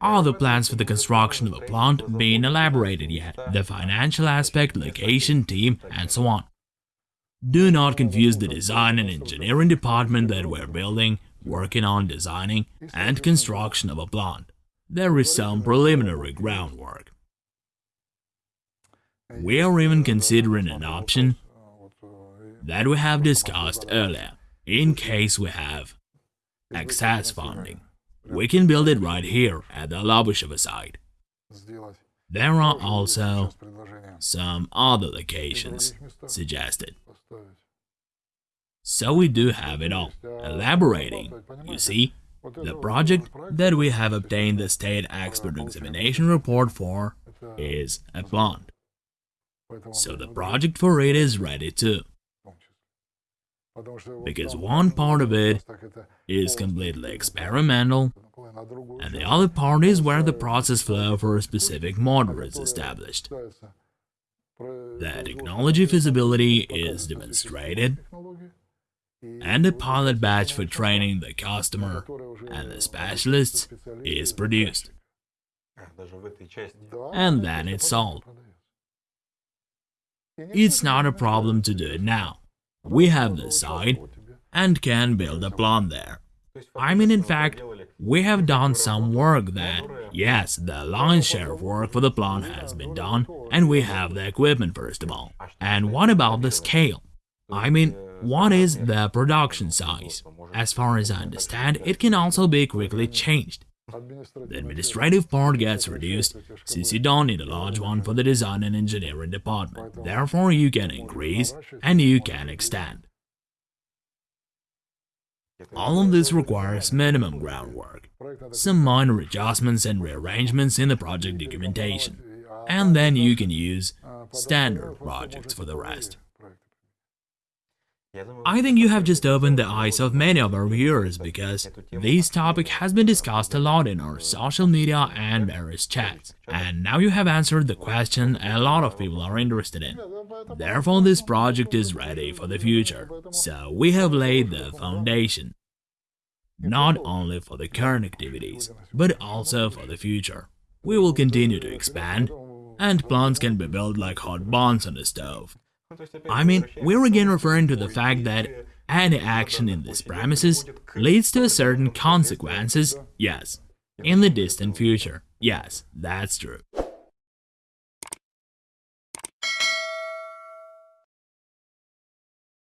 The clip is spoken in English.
Are the plans for the construction of a plant being elaborated yet? The financial aspect, location, team, and so on. Do not confuse the design and engineering department that we're building, working on designing, and construction of a plant. There is some preliminary groundwork. We are even considering an option that we have discussed earlier, in case we have excess funding. We can build it right here at the Lobushevo site. There are also some other locations suggested. So we do have it all. Elaborating, you see, the project that we have obtained the state expert examination report for is a plant. So the project for it is ready too. Because one part of it is completely experimental, and the other part is where the process flow for a specific model is established. The technology feasibility is demonstrated, and a pilot batch for training the customer and the specialists is produced. And then it's sold. It's not a problem to do it now. We have the site and can build a plant there. I mean, in fact, we have done some work that, yes, the lion's share of work for the plant has been done, and we have the equipment first of all. And what about the scale? I mean, what is the production size? As far as I understand, it can also be quickly changed. The administrative part gets reduced, since you don't need a large one for the design and engineering department. Therefore, you can increase and you can extend. All of this requires minimum groundwork, some minor adjustments and rearrangements in the project documentation, and then you can use standard projects for the rest. I think you have just opened the eyes of many of our viewers because this topic has been discussed a lot in our social media and various chats, and now you have answered the question a lot of people are interested in. Therefore, this project is ready for the future, so we have laid the foundation, not only for the current activities, but also for the future. We will continue to expand, and plants can be built like hot buns on a stove. I mean, we're again referring to the fact that any action in these premises leads to certain consequences, yes, in the distant future. Yes, that's true.